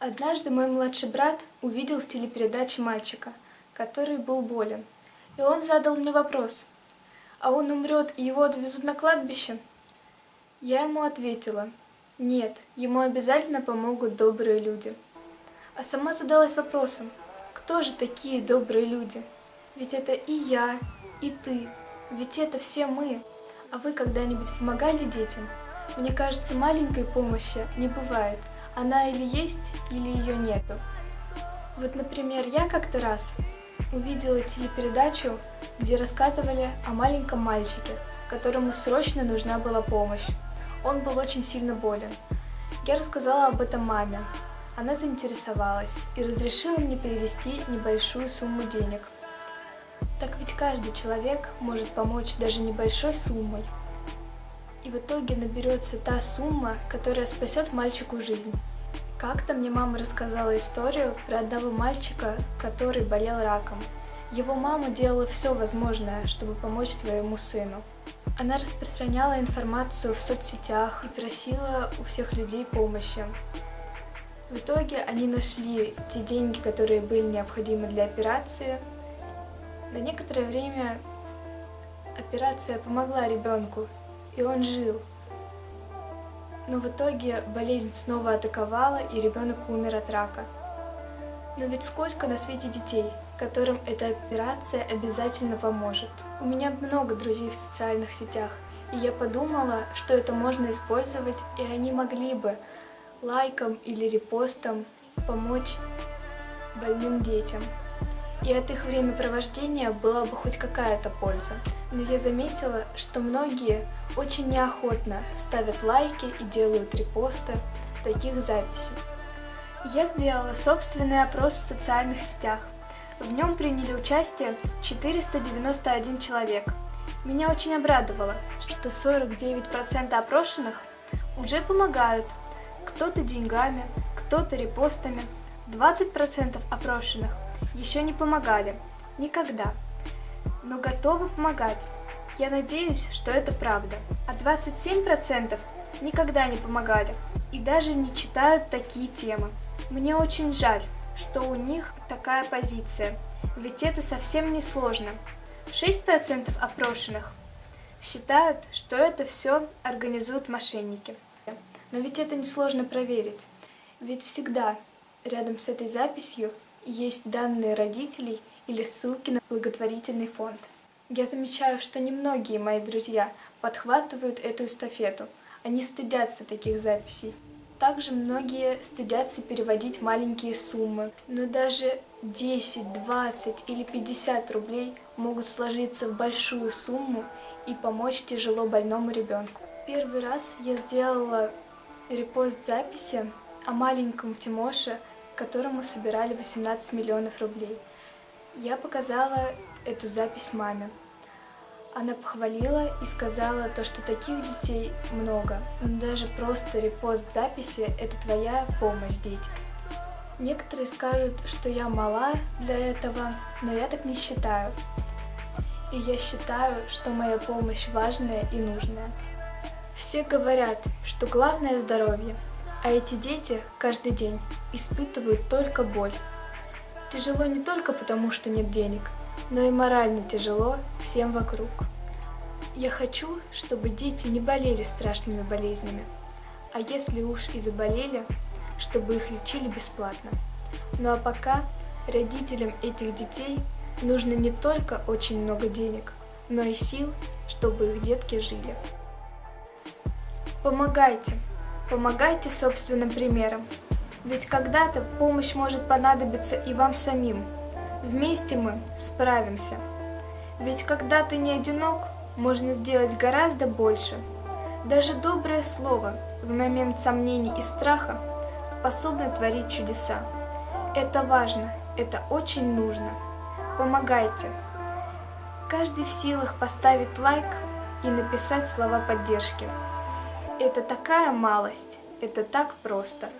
Однажды мой младший брат увидел в телепередаче мальчика, который был болен. И он задал мне вопрос, а он умрет и его отвезут на кладбище? Я ему ответила, нет, ему обязательно помогут добрые люди. А сама задалась вопросом, кто же такие добрые люди? Ведь это и я, и ты, ведь это все мы. А вы когда-нибудь помогали детям? Мне кажется, маленькой помощи не бывает. Она или есть, или ее нету. Вот, например, я как-то раз увидела телепередачу, где рассказывали о маленьком мальчике, которому срочно нужна была помощь. Он был очень сильно болен. Я рассказала об этом маме. Она заинтересовалась и разрешила мне перевести небольшую сумму денег. Так ведь каждый человек может помочь даже небольшой суммой. И в итоге наберется та сумма, которая спасет мальчику жизнь. Как-то мне мама рассказала историю про одного мальчика, который болел раком. Его мама делала все возможное, чтобы помочь своему сыну. Она распространяла информацию в соцсетях и просила у всех людей помощи. В итоге они нашли те деньги, которые были необходимы для операции. На некоторое время операция помогла ребенку, и он жил. Но в итоге болезнь снова атаковала, и ребенок умер от рака. Но ведь сколько на свете детей, которым эта операция обязательно поможет. У меня много друзей в социальных сетях, и я подумала, что это можно использовать, и они могли бы лайком или репостом помочь больным детям и от их времяпровождения была бы хоть какая-то польза. Но я заметила, что многие очень неохотно ставят лайки и делают репосты таких записей. Я сделала собственный опрос в социальных сетях. В нем приняли участие 491 человек. Меня очень обрадовало, что 49% опрошенных уже помогают, кто-то деньгами, кто-то репостами, 20% опрошенных еще не помогали. Никогда. Но готовы помогать. Я надеюсь, что это правда. А 27% никогда не помогали и даже не читают такие темы. Мне очень жаль, что у них такая позиция, ведь это совсем не сложно. 6% опрошенных считают, что это все организуют мошенники. Но ведь это несложно проверить, ведь всегда рядом с этой записью есть данные родителей или ссылки на благотворительный фонд. Я замечаю, что немногие мои друзья подхватывают эту эстафету, они стыдятся таких записей. Также многие стыдятся переводить маленькие суммы, но даже 10, 20 или 50 рублей могут сложиться в большую сумму и помочь тяжело больному ребенку. Первый раз я сделала репост записи о маленьком Тимоше, которому собирали 18 миллионов рублей. Я показала эту запись маме. Она похвалила и сказала то, что таких детей много. Даже просто репост записи – это твоя помощь детям. Некоторые скажут, что я мала для этого, но я так не считаю. И я считаю, что моя помощь важная и нужная. Все говорят, что главное здоровье, а эти дети каждый день испытывают только боль. Тяжело не только потому, что нет денег, но и морально тяжело всем вокруг. Я хочу, чтобы дети не болели страшными болезнями, а если уж и заболели, чтобы их лечили бесплатно. Ну а пока родителям этих детей нужно не только очень много денег, но и сил, чтобы их детки жили. Помогайте! Помогайте собственным примером. Ведь когда-то помощь может понадобиться и вам самим. Вместе мы справимся. Ведь когда ты не одинок, можно сделать гораздо больше. Даже доброе слово в момент сомнений и страха способно творить чудеса. Это важно, это очень нужно. Помогайте. Каждый в силах поставить лайк и написать слова поддержки. Это такая малость, это так просто.